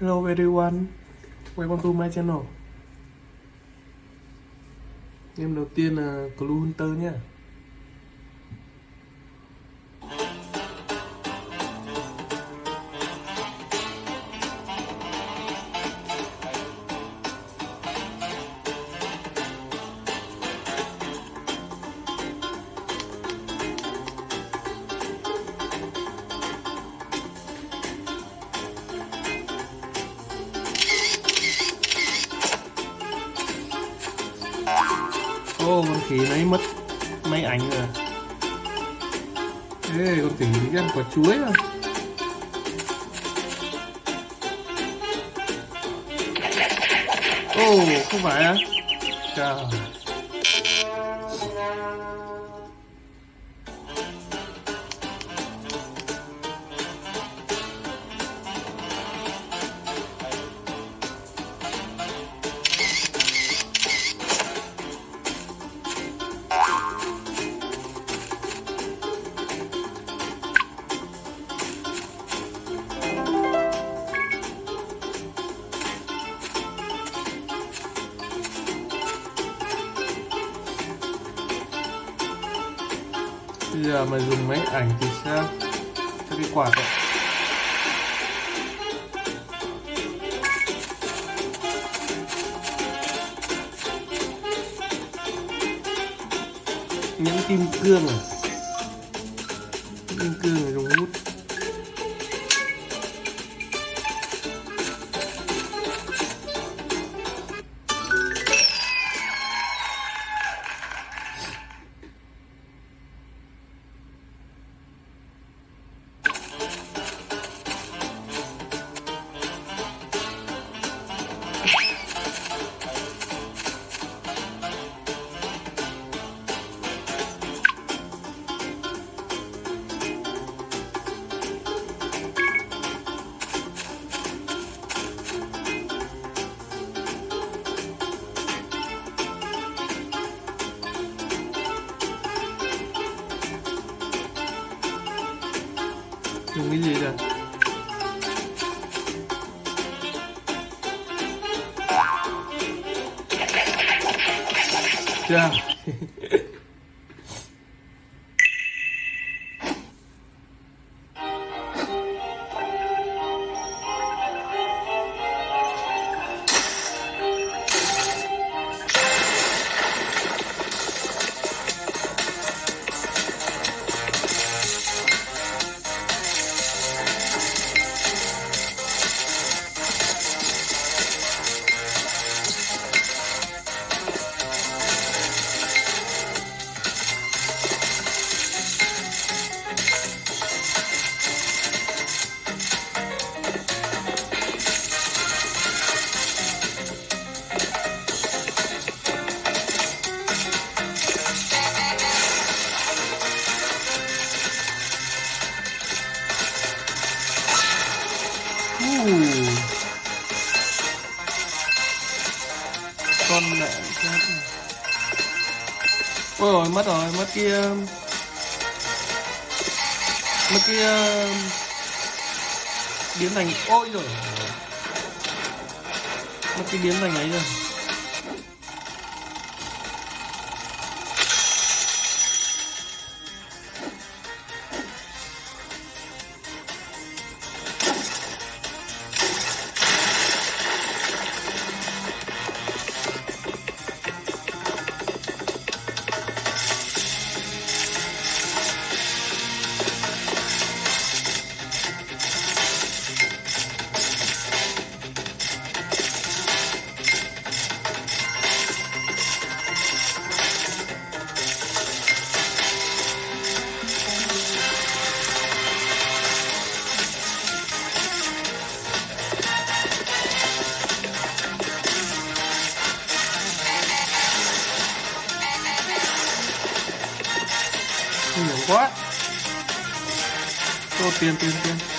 Hello everyone, welcome to my channel. Game đầu tiên là Clue Hunter nhé. Lấy mất máy ảnh rồi. Ê, con tỉnh đi ăn quả chuối nữa oh không phải à? Trời. Bây giờ mà dùng máy ảnh thì sao? Cho cái quạt ạ. Nhẫn kim cương à? Kim cương này dùng hút. Chưa. Uh. Cái ờ, mấy cái kia Biến thành Ôi rồi. Mấy cái biến thành ấy rồi. Ô tiền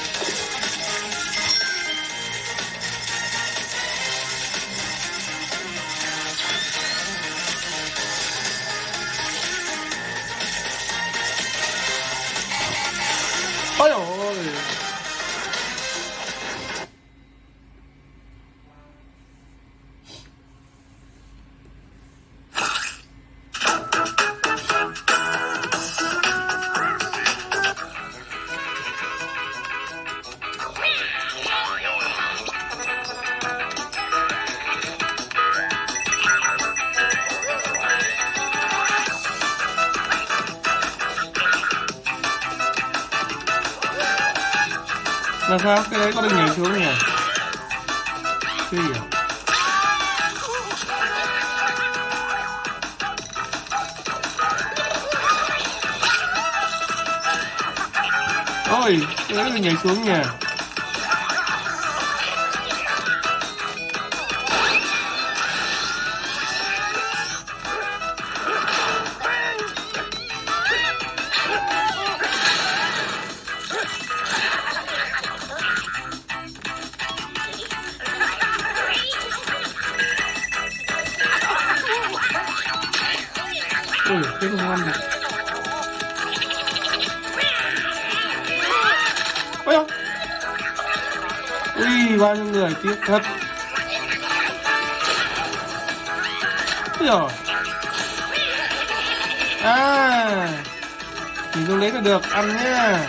sao cái đấy có được nhảy xuống nhỉ? Chưa hiểu à? ôi, cái đấy được nhảy xuống nhỉ? Ui bao nhiêu người tiếc thật. Ôi à nhìn không lấy là được ăn nhá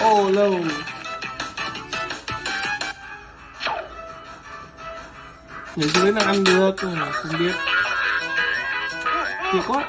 ô, lâu. Nhảy xuống đấy là ăn được, không biết. Thiệt quá.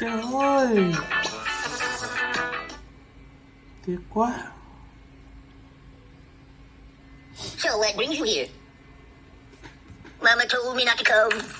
Trời ơi tiếc quá So what brings you here? Mama told me not to come.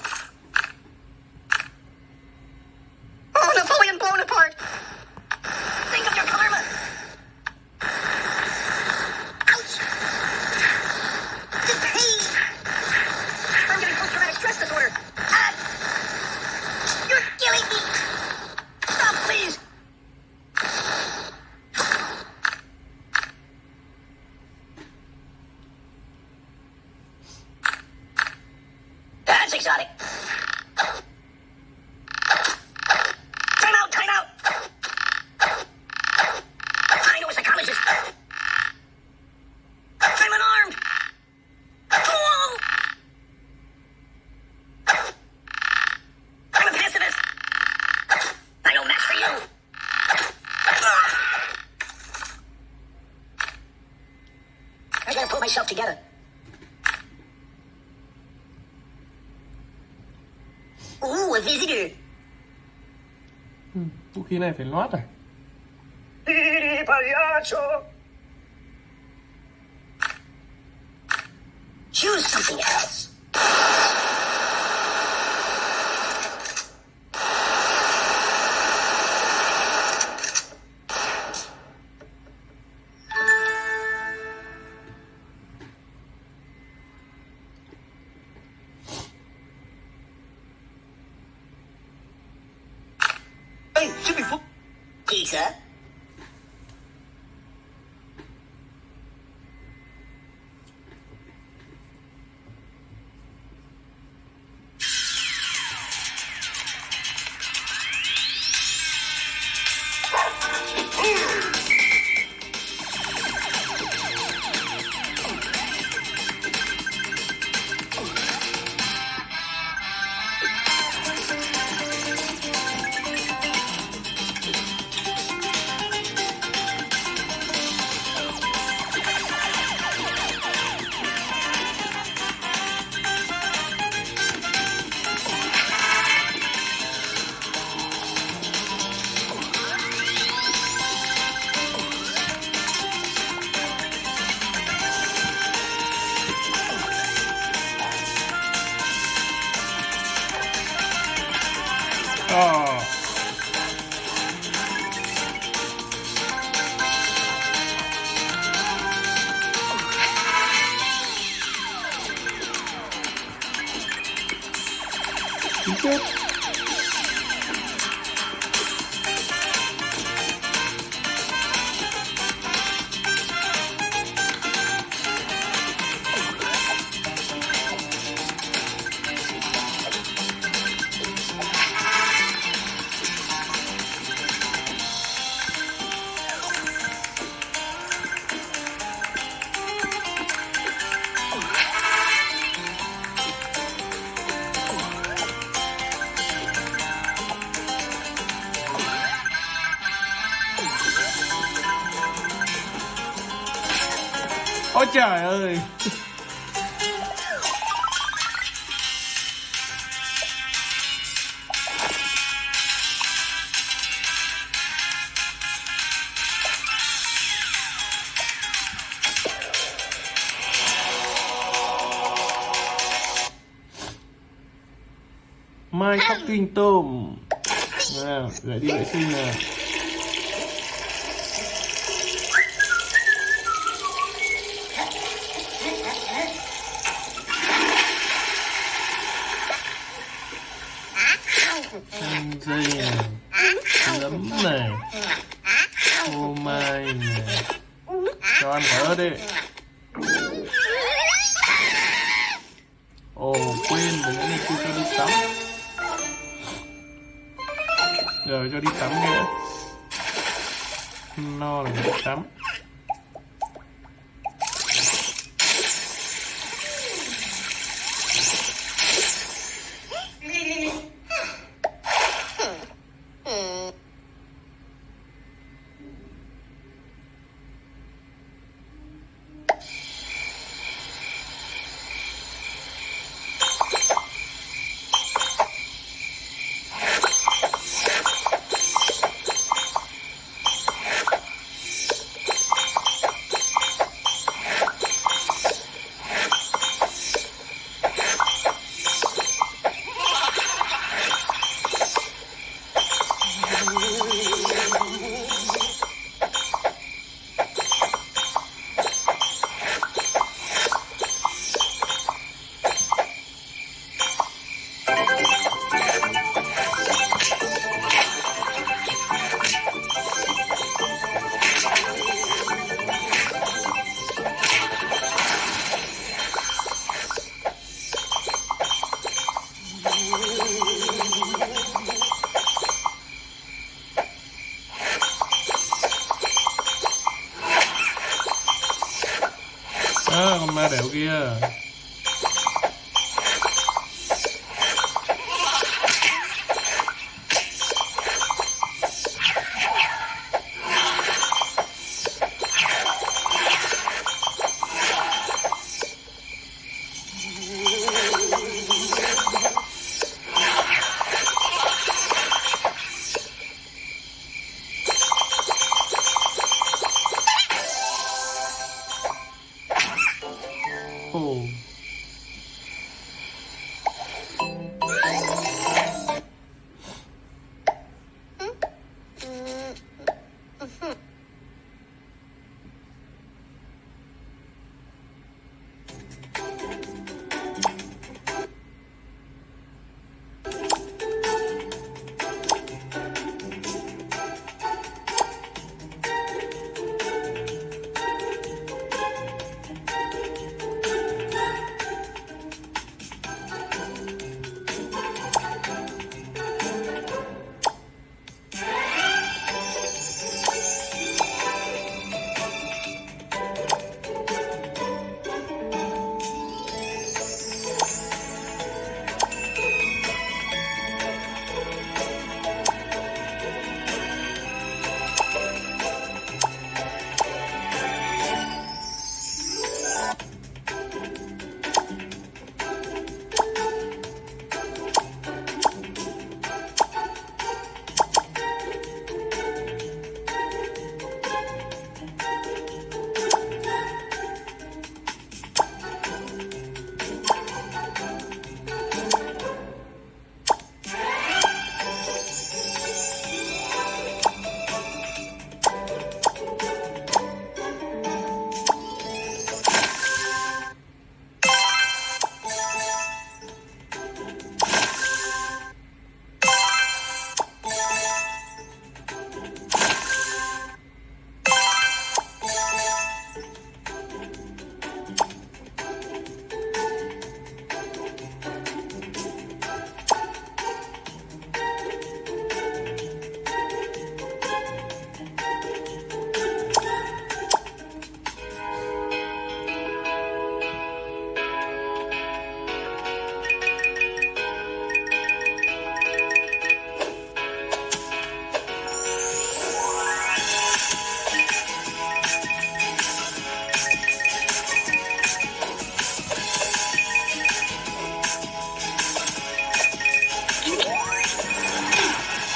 Myself together. Ooh, a visitor. Ừ, vũ khí này phải lót pagliaccio. Choose something else. Mai khóc kinh tôm. À lại đi vệ sinh nào Ăn dây này Nấm này Ô mai này Cho em thở đi. Ồ, quên mình nãy đi chưa cho đi tắm. Giờ cho đi tắm nữa No là đi tắm.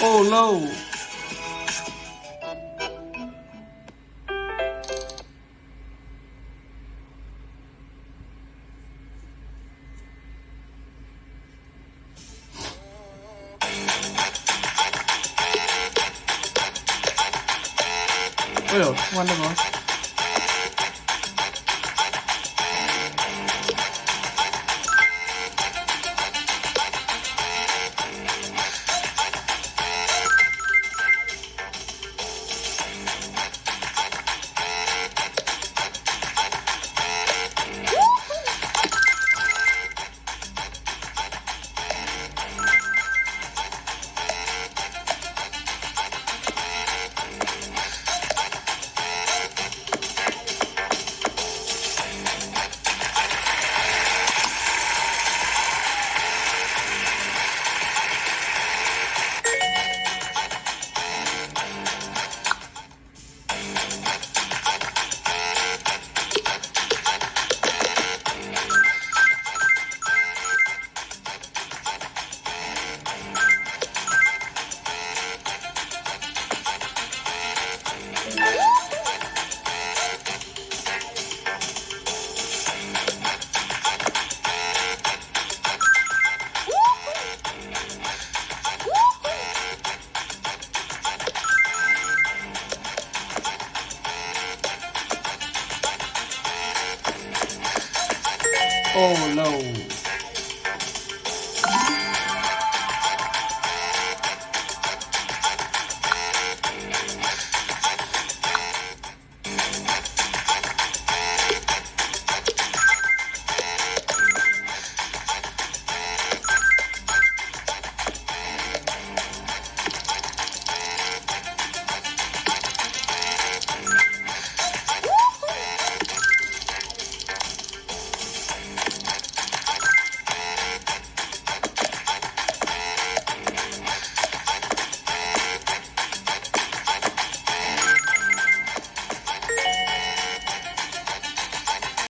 Oh no.